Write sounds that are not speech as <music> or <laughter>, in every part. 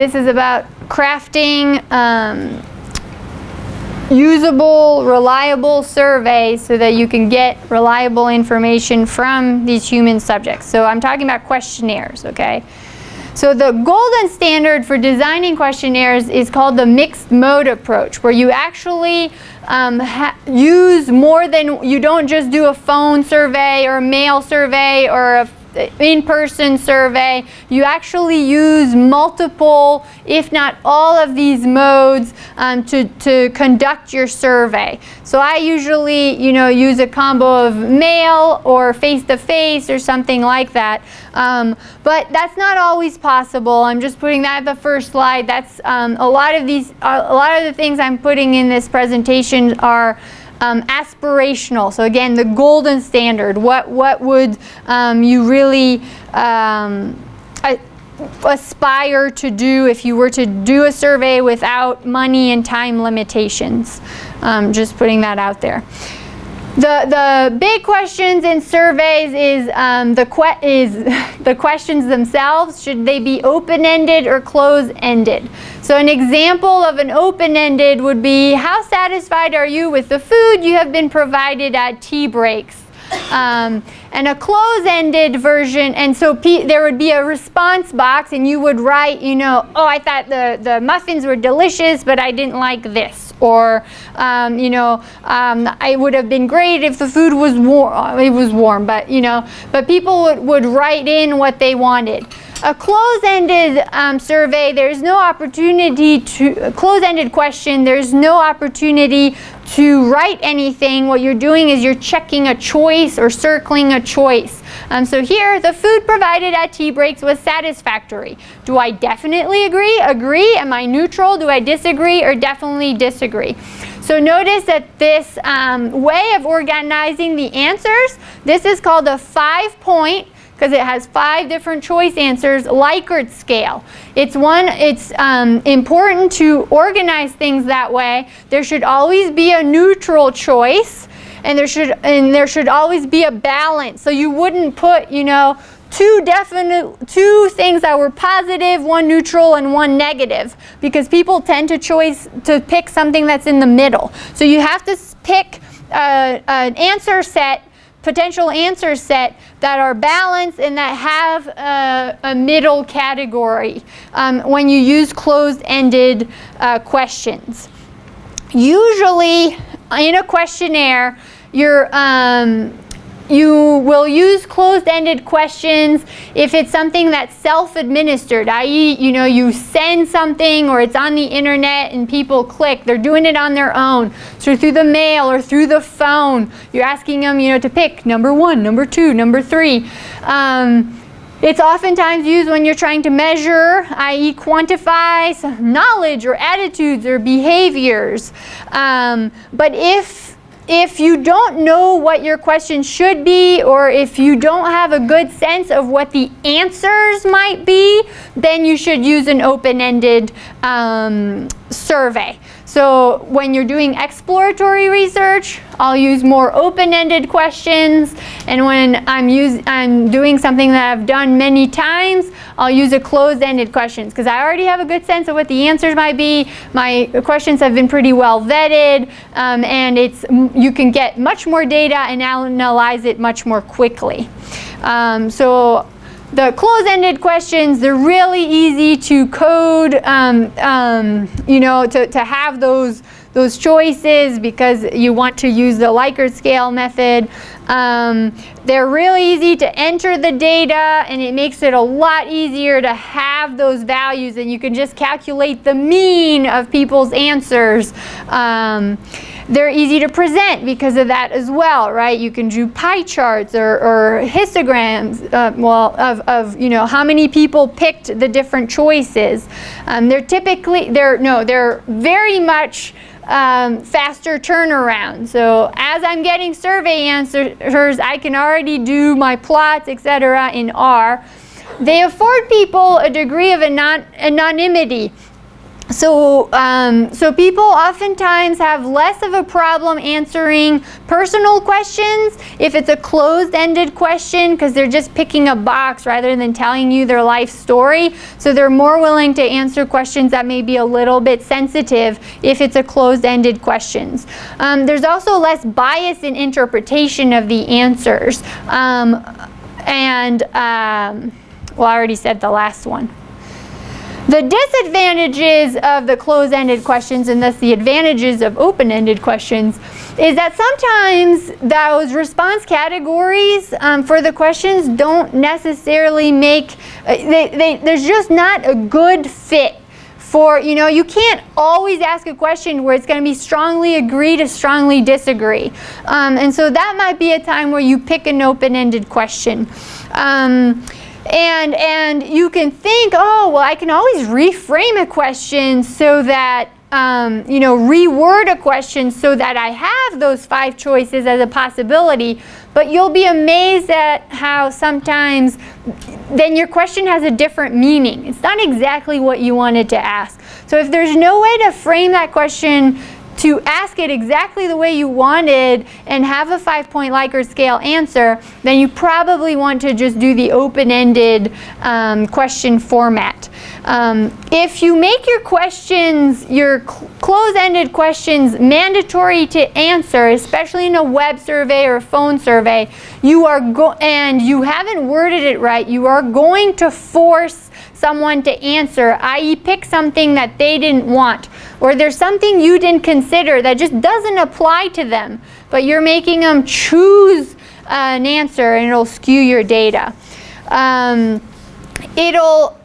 This is about crafting um, usable, reliable surveys so that you can get reliable information from these human subjects. So I'm talking about questionnaires, okay? So the golden standard for designing questionnaires is called the mixed mode approach, where you actually um, use more than, you don't just do a phone survey or a mail survey or a in-person survey, you actually use multiple, if not all of these modes um, to, to conduct your survey. So I usually, you know, use a combo of mail or face-to-face -face or something like that. Um, but that's not always possible. I'm just putting that at the first slide. That's um, a lot of these, a lot of the things I'm putting in this presentation are um, aspirational. So again, the golden standard. What what would um, you really um, aspire to do if you were to do a survey without money and time limitations? Um, just putting that out there. The, the big questions in surveys is, um, the, que is <laughs> the questions themselves. Should they be open-ended or closed-ended? So an example of an open-ended would be, how satisfied are you with the food you have been provided at tea breaks? Um, and a close-ended version, and so there would be a response box and you would write, you know, oh, I thought the, the muffins were delicious, but I didn't like this. Or, um, you know, um, it would have been great if the food was warm, it was warm, but, you know, but people would, would write in what they wanted. A close-ended um, survey, there's no opportunity to, close-ended question, there's no opportunity to write anything. What you're doing is you're checking a choice or circling a choice. Um, so here, the food provided at tea breaks was satisfactory. Do I definitely agree? Agree? Am I neutral? Do I disagree or definitely disagree? So notice that this um, way of organizing the answers, this is called a five-point because it has five different choice answers, Likert scale. It's one, it's um, important to organize things that way. There should always be a neutral choice and there should, and there should always be a balance. So you wouldn't put, you know, two definite two things that were positive, one neutral and one negative because people tend to choice to pick something that's in the middle. So you have to pick uh, an answer set potential answer set that are balanced and that have a, a middle category um, when you use closed-ended uh, questions. Usually in a questionnaire, you're um, you will use closed-ended questions if it's something that's self-administered, i.e., you know, you send something or it's on the internet and people click. They're doing it on their own. So through the mail or through the phone, you're asking them, you know, to pick number one, number two, number three. Um, it's oftentimes used when you're trying to measure, i.e. quantify knowledge or attitudes or behaviors. Um, but if if you don't know what your question should be or if you don't have a good sense of what the answers might be, then you should use an open-ended um, survey. So when you're doing exploratory research, I'll use more open-ended questions. And when I'm, use, I'm doing something that I've done many times, I'll use a closed-ended questions because I already have a good sense of what the answers might be. My questions have been pretty well vetted um, and it's, you can get much more data and analyze it much more quickly. Um, so the closed-ended questions, they're really easy to code, um, um, you know, to, to have those, those choices because you want to use the Likert scale method. Um, they're really easy to enter the data and it makes it a lot easier to have those values and you can just calculate the mean of people's answers. Um, they're easy to present because of that as well, right? You can do pie charts or, or histograms, uh, well, of, of, you know, how many people picked the different choices. Um, they're typically, they're, no, they're very much um, faster turnaround. So as I'm getting survey answers, I can already do my plots, etc. in R. They afford people a degree of anon anonymity. So, um, so people oftentimes have less of a problem answering personal questions if it's a closed-ended question because they're just picking a box rather than telling you their life story. So they're more willing to answer questions that may be a little bit sensitive if it's a closed-ended questions. Um, there's also less bias in interpretation of the answers. Um, and, um, well, I already said the last one. The disadvantages of the closed-ended questions and thus the advantages of open-ended questions is that sometimes those response categories um, for the questions don't necessarily make, uh, they, they, there's just not a good fit for, you know, you can't always ask a question where it's going to be strongly agree to strongly disagree. Um, and so that might be a time where you pick an open-ended question. Um, and, and you can think, oh, well, I can always reframe a question so that, um, you know, reword a question so that I have those five choices as a possibility. But you'll be amazed at how sometimes then your question has a different meaning. It's not exactly what you wanted to ask. So if there's no way to frame that question to ask it exactly the way you wanted and have a five-point Likert scale answer, then you probably want to just do the open-ended um, question format. Um, if you make your questions, your cl close-ended questions mandatory to answer, especially in a web survey or a phone survey, you are go and you haven't worded it right, you are going to force someone to answer, i.e. pick something that they didn't want. Or there's something you didn't consider that just doesn't apply to them, but you're making them choose an answer and it'll skew your data. Um, it'll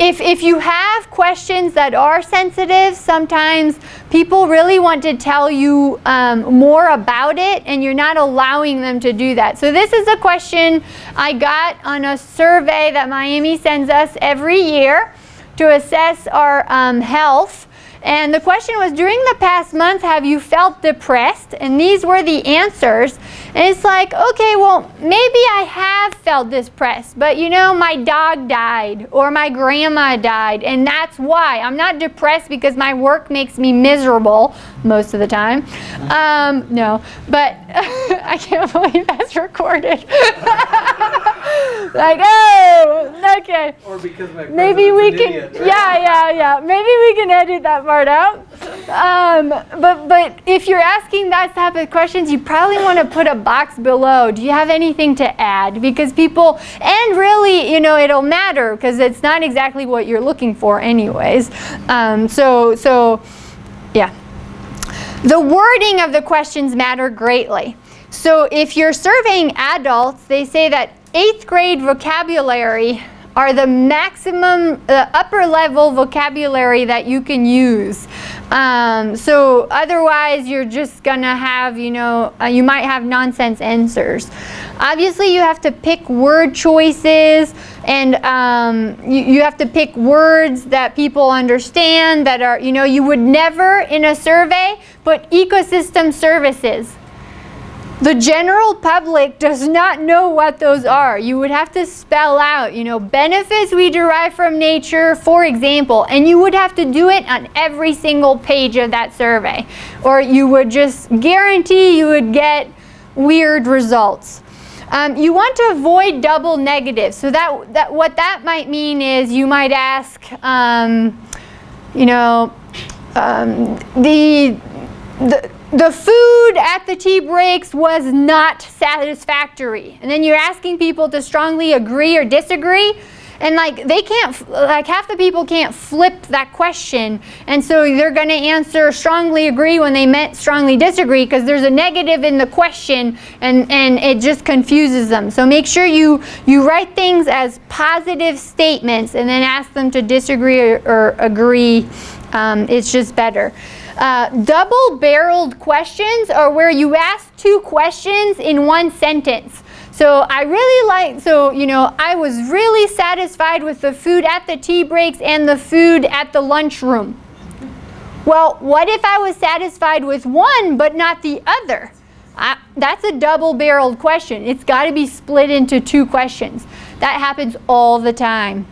if, if you have questions that are sensitive, sometimes people really want to tell you um, more about it and you're not allowing them to do that. So this is a question I got on a survey that Miami sends us every year to assess our um, health. And the question was, during the past month, have you felt depressed? And these were the answers. And it's like, okay, well, maybe I have felt depressed, but you know, my dog died or my grandma died, and that's why. I'm not depressed because my work makes me miserable most of the time. Um, no, but <laughs> I can't believe that's recorded. <laughs> like, oh, okay. Or because my Maybe we can, idiot, right? yeah, yeah, yeah. Maybe we can edit that part out. Um, but but if you're asking that type of questions, you probably want to put a box below. Do you have anything to add? Because people, and really, you know, it'll matter because it's not exactly what you're looking for, anyways. Um, so so, yeah. The wording of the questions matter greatly. So if you're surveying adults, they say that eighth grade vocabulary are the maximum, uh, upper level vocabulary that you can use. Um, so otherwise you're just gonna have, you know, uh, you might have nonsense answers. Obviously you have to pick word choices and um, you, you have to pick words that people understand that are, you know, you would never in a survey put ecosystem services. The general public does not know what those are. You would have to spell out, you know, benefits we derive from nature, for example, and you would have to do it on every single page of that survey. Or you would just guarantee you would get weird results. Um, you want to avoid double negatives. So that, that what that might mean is you might ask, um, you know, um, the, the the food at the tea breaks was not satisfactory. And then you're asking people to strongly agree or disagree. And like they can't, like half the people can't flip that question. And so they're going to answer strongly agree when they meant strongly disagree because there's a negative in the question and, and it just confuses them. So make sure you, you write things as positive statements and then ask them to disagree or, or agree. Um, it's just better. Uh, double-barreled questions are where you ask two questions in one sentence. So I really like, so, you know, I was really satisfied with the food at the tea breaks and the food at the lunchroom. Well, what if I was satisfied with one but not the other? I, that's a double-barreled question. It's got to be split into two questions. That happens all the time.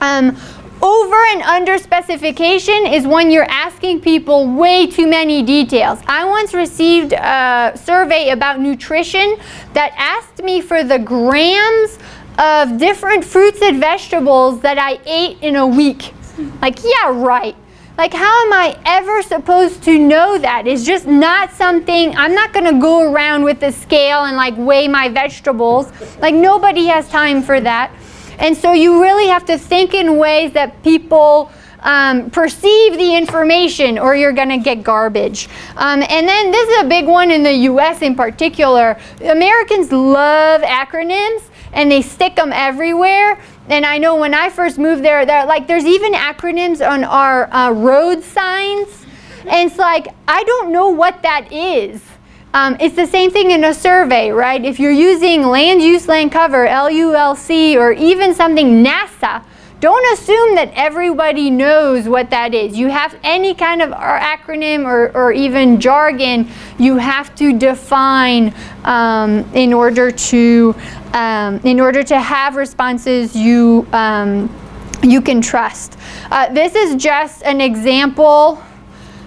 Um, over and under specification is when you're asking people way too many details. I once received a survey about nutrition that asked me for the grams of different fruits and vegetables that I ate in a week. Like, yeah, right. Like, how am I ever supposed to know that? It's just not something, I'm not going to go around with a scale and like weigh my vegetables. Like, nobody has time for that. And so you really have to think in ways that people um, perceive the information or you're going to get garbage. Um, and then this is a big one in the US in particular. Americans love acronyms and they stick them everywhere. And I know when I first moved there, like there's even acronyms on our uh, road signs. And it's like, I don't know what that is. Um, it's the same thing in a survey, right? If you're using land use, land cover, LULC, or even something NASA, don't assume that everybody knows what that is. You have any kind of acronym or, or even jargon, you have to define um, in order to um, in order to have responses you um, you can trust. Uh, this is just an example.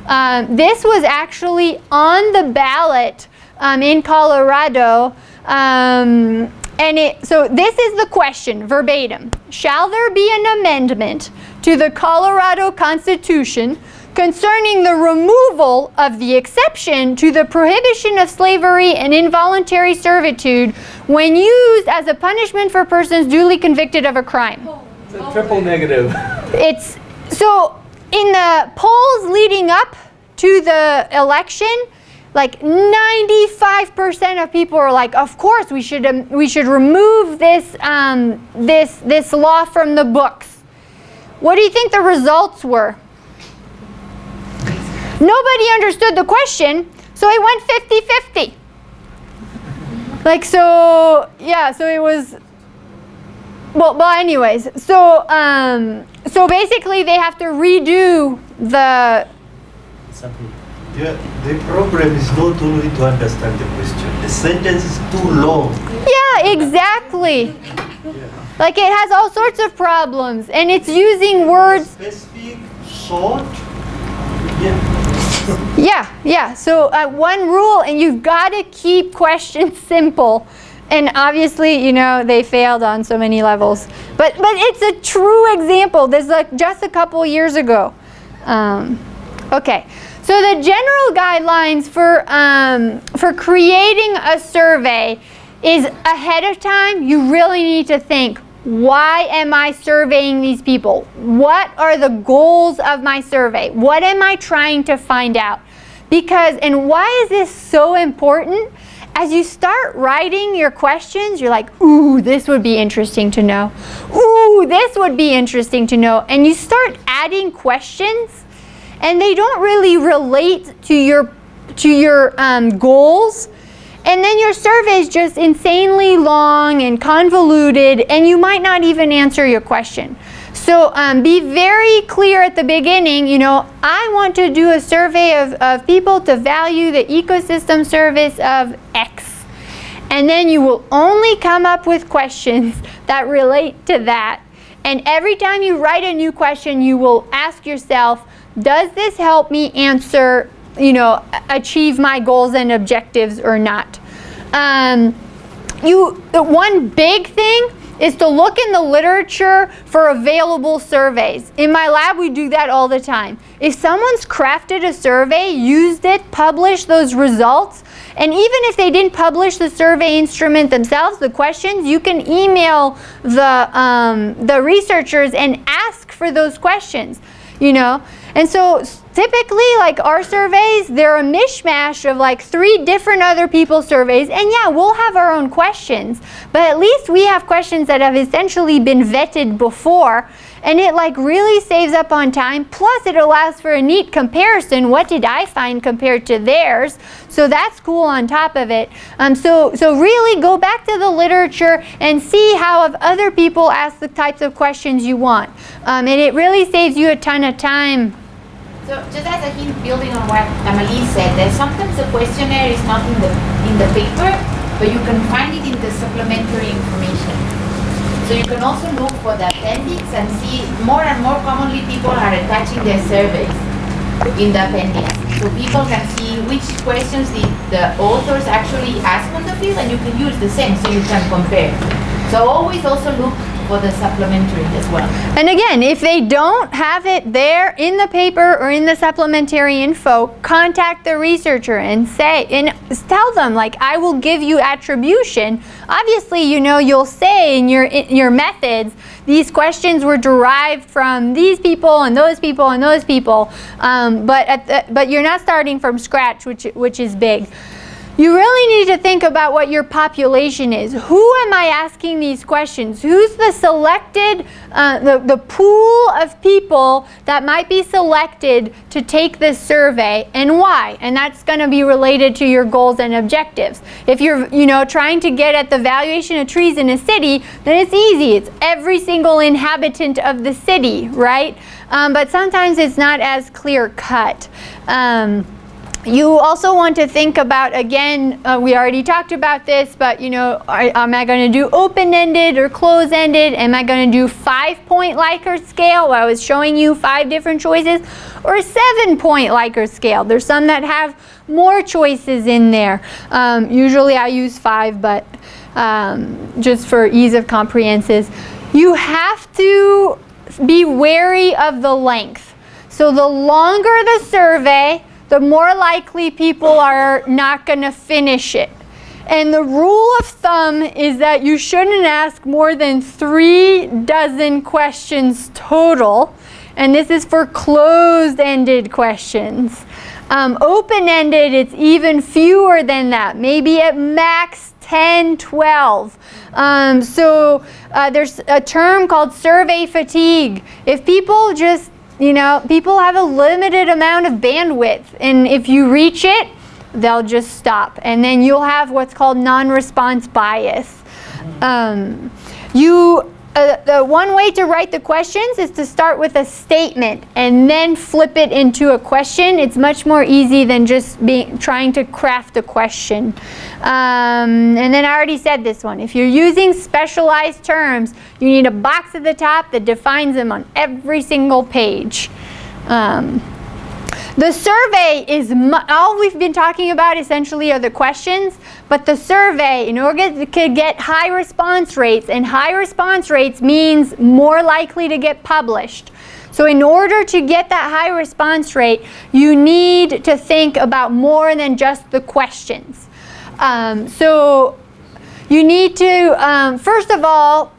Um, this was actually on the ballot um, in Colorado um, and it, so this is the question, verbatim. Shall there be an amendment to the Colorado Constitution concerning the removal of the exception to the prohibition of slavery and involuntary servitude when used as a punishment for persons duly convicted of a crime? It's a triple negative. It's so in the polls leading up to the election, like 95% of people are like, of course we should um, we should remove this um, this this law from the books. What do you think the results were? Nobody understood the question, so it went 50-50. Like so, yeah. So it was. Well, well. Anyways, so um, so basically they have to redo the. Yeah, the problem is not only to understand the question. The sentence is too long. Yeah, exactly. yeah. Like it has all sorts of problems, and it's using words. Specific, short. Yeah. Yeah, yeah. So uh, one rule, and you've got to keep questions simple. And obviously, you know, they failed on so many levels. But but it's a true example. This is like just a couple years ago. Um, okay. So the general guidelines for, um, for creating a survey is ahead of time, you really need to think, why am I surveying these people? What are the goals of my survey? What am I trying to find out? Because, and why is this so important? As you start writing your questions, you're like, ooh, this would be interesting to know. Ooh, this would be interesting to know. And you start adding questions and they don't really relate to your to your um, goals and then your survey is just insanely long and convoluted and you might not even answer your question so um, be very clear at the beginning you know I want to do a survey of, of people to value the ecosystem service of X and then you will only come up with questions <laughs> that relate to that and every time you write a new question you will ask yourself does this help me answer, you know, achieve my goals and objectives or not? Um, you, one big thing is to look in the literature for available surveys. In my lab, we do that all the time. If someone's crafted a survey, used it, published those results, and even if they didn't publish the survey instrument themselves, the questions, you can email the, um, the researchers and ask for those questions, you know. And so typically like our surveys, they're a mishmash of like three different other people's surveys. And yeah, we'll have our own questions, but at least we have questions that have essentially been vetted before. And it like really saves up on time. Plus it allows for a neat comparison. What did I find compared to theirs? So that's cool on top of it. Um, so, so really go back to the literature and see how other people ask the types of questions you want. Um, and it really saves you a ton of time so just as a hint, building on what Amalie said, that sometimes the questionnaire is not in the in the paper, but you can find it in the supplementary information. So you can also look for the appendix and see more and more commonly people are attaching their surveys in the appendix. So people can see which questions the, the authors actually ask on the field and you can use the same so you can compare. So always also look for the supplementary as well. And again, if they don't have it there in the paper or in the supplementary info, contact the researcher and say, and tell them, like, I will give you attribution. Obviously, you know, you'll say in your, in your methods, these questions were derived from these people and those people and those people, um, but, at the, but you're not starting from scratch, which, which is big. You really need to think about what your population is. Who am I asking these questions? Who's the selected, uh, the, the pool of people that might be selected to take this survey and why? And that's going to be related to your goals and objectives. If you're, you know, trying to get at the valuation of trees in a city, then it's easy. It's every single inhabitant of the city, right? Um, but sometimes it's not as clear cut. Um, you also want to think about, again, uh, we already talked about this, but you know, are, am I going to do open-ended or close-ended? Am I going to do five-point Likert scale? I was showing you five different choices, or seven-point Likert scale. There's some that have more choices in there. Um, usually I use five, but um, just for ease of comprehensions. You have to be wary of the length. So the longer the survey, the more likely people are not going to finish it. And the rule of thumb is that you shouldn't ask more than three dozen questions total. And this is for closed-ended questions. Um, Open-ended, it's even fewer than that, maybe at max 10, 12. Um, so uh, there's a term called survey fatigue. If people just you know, people have a limited amount of bandwidth, and if you reach it, they'll just stop. And then you'll have what's called non-response bias. Um, you, uh, the one way to write the questions is to start with a statement and then flip it into a question. It's much more easy than just being trying to craft a question. Um, and then I already said this one. If you're using specialized terms, you need a box at the top that defines them on every single page. Um, the survey is, all we've been talking about essentially are the questions, but the survey, in order to get high response rates, and high response rates means more likely to get published. So in order to get that high response rate, you need to think about more than just the questions. Um, so you need to, um, first of all,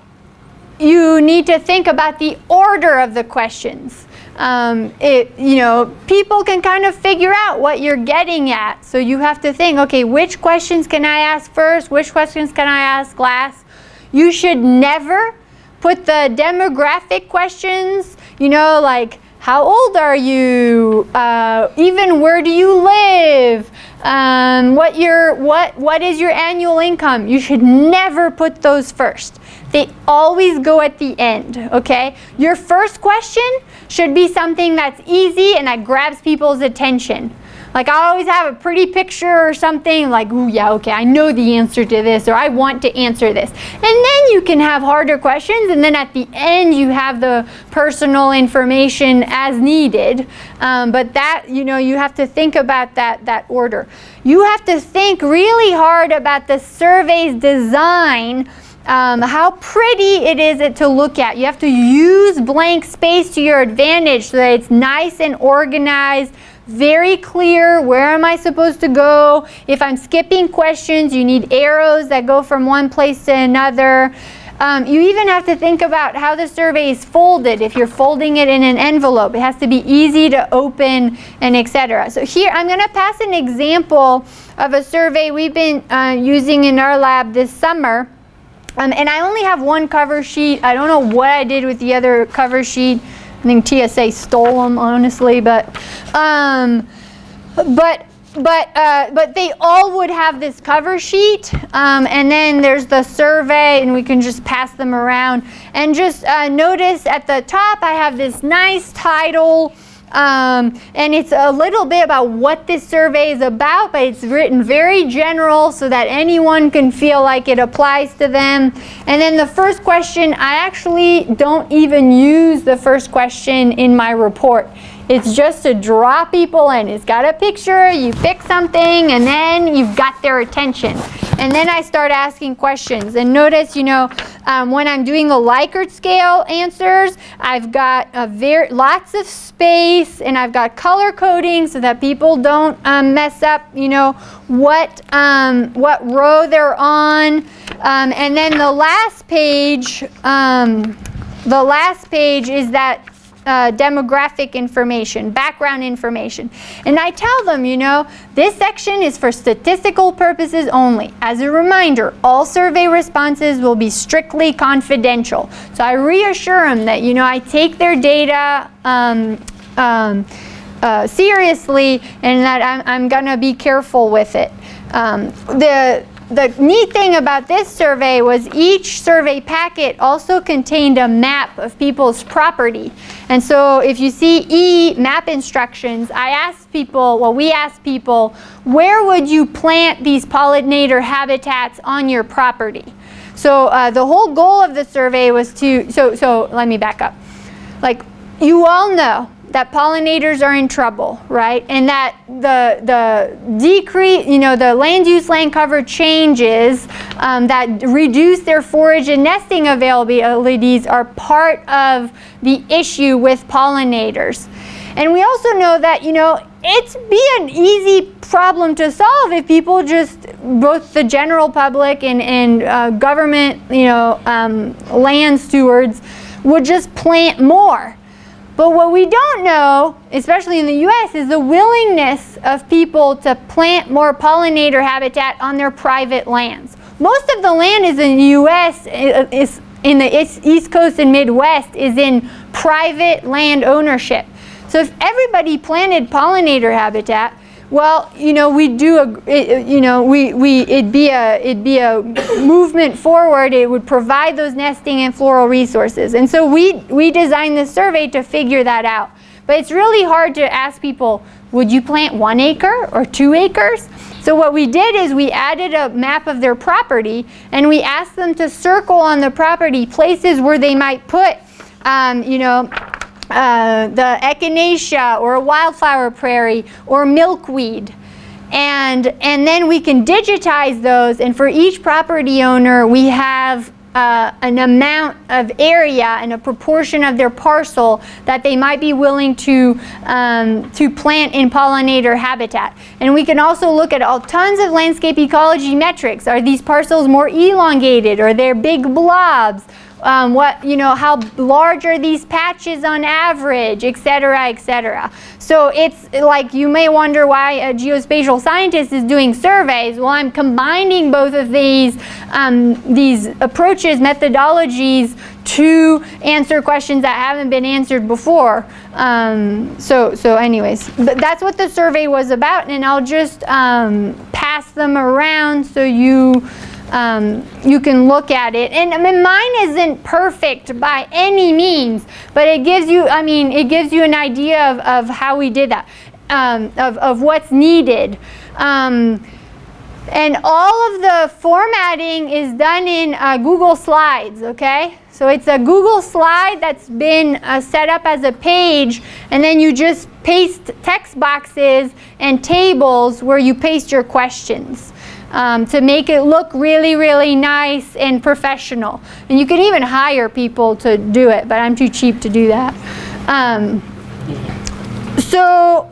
you need to think about the order of the questions. Um, it, you know, people can kind of figure out what you're getting at. So you have to think, okay, which questions can I ask first? Which questions can I ask last? You should never put the demographic questions, you know, like how old are you? Uh, even where do you live? Um, what your what what is your annual income? You should never put those first. They always go at the end, okay? Your first question should be something that's easy and that grabs people's attention. Like I always have a pretty picture or something like, ooh, yeah, okay, I know the answer to this or I want to answer this. And then you can have harder questions and then at the end you have the personal information as needed. Um, but that, you know, you have to think about that, that order. You have to think really hard about the survey's design um, how pretty it is to look at. You have to use blank space to your advantage so that it's nice and organized, very clear, where am I supposed to go? If I'm skipping questions, you need arrows that go from one place to another. Um, you even have to think about how the survey is folded. If you're folding it in an envelope, it has to be easy to open and etc. So here, I'm going to pass an example of a survey we've been uh, using in our lab this summer. Um, and I only have one cover sheet. I don't know what I did with the other cover sheet. I think TSA stole them, honestly, but, um, but, but, uh, but they all would have this cover sheet, um, and then there's the survey, and we can just pass them around. And just uh, notice at the top, I have this nice title, Um, and it's a little bit about what this survey is about, but it's written very general so that anyone can feel like it applies to them. And then the first question, I actually don't even use the first question in my report. It's just to draw people in. It's got a picture, you pick something, and then you've got their attention. And then I start asking questions. And notice, you know, um, when I'm doing the Likert scale answers, I've got a very lots of space and I've got color coding so that people don't um, mess up, you know, what, um, what row they're on. Um, and then the last page, um, the last page is that uh, demographic information, background information. And I tell them, you know, this section is for statistical purposes only. As a reminder, all survey responses will be strictly confidential. So I reassure them that, you know, I take their data um, um, uh, seriously and that I'm, I'm going to be careful with it. Um, the the neat thing about this survey was each survey packet also contained a map of people's property. And so if you see E, map instructions, I asked people, well, we asked people, where would you plant these pollinator habitats on your property? So uh, the whole goal of the survey was to, so, so let me back up. Like, you all know that pollinators are in trouble, right? And that the, the decrease, you know, the land use land cover changes um, that reduce their forage and nesting availabilities are part of the issue with pollinators. And we also know that, you know, it's be an easy problem to solve if people just, both the general public and, and uh, government, you know, um, land stewards would just plant more. But what we don't know, especially in the US, is the willingness of people to plant more pollinator habitat on their private lands. Most of the land is in the US, uh, is in the East Coast and Midwest, is in private land ownership. So if everybody planted pollinator habitat, well, you know, we do a, you know, we, we, it'd be a, it'd be a movement forward. It would provide those nesting and floral resources. And so we, we designed this survey to figure that out. But it's really hard to ask people, would you plant one acre or two acres? So what we did is we added a map of their property and we asked them to circle on the property places where they might put, um, you know, uh, the echinacea or a wildflower prairie or milkweed. And, and then we can digitize those and for each property owner we have uh, an amount of area and a proportion of their parcel that they might be willing to, um, to plant in pollinator habitat. And we can also look at all tons of landscape ecology metrics. Are these parcels more elongated? Are they big blobs? Um, what, you know, how large are these patches on average, et cetera, et cetera. So it's like you may wonder why a geospatial scientist is doing surveys. Well, I'm combining both of these, um, these approaches, methodologies to answer questions that haven't been answered before. Um, so, so anyways, that's what the survey was about and I'll just um, pass them around so you um, you can look at it. And I mean, mine isn't perfect by any means, but it gives you, I mean, it gives you an idea of, of how we did that, um, of, of what's needed. Um, and all of the formatting is done in uh, Google Slides, okay? So it's a Google slide that's been uh, set up as a page, and then you just paste text boxes and tables where you paste your questions um, to make it look really, really nice and professional. And you can even hire people to do it, but I'm too cheap to do that. Um, so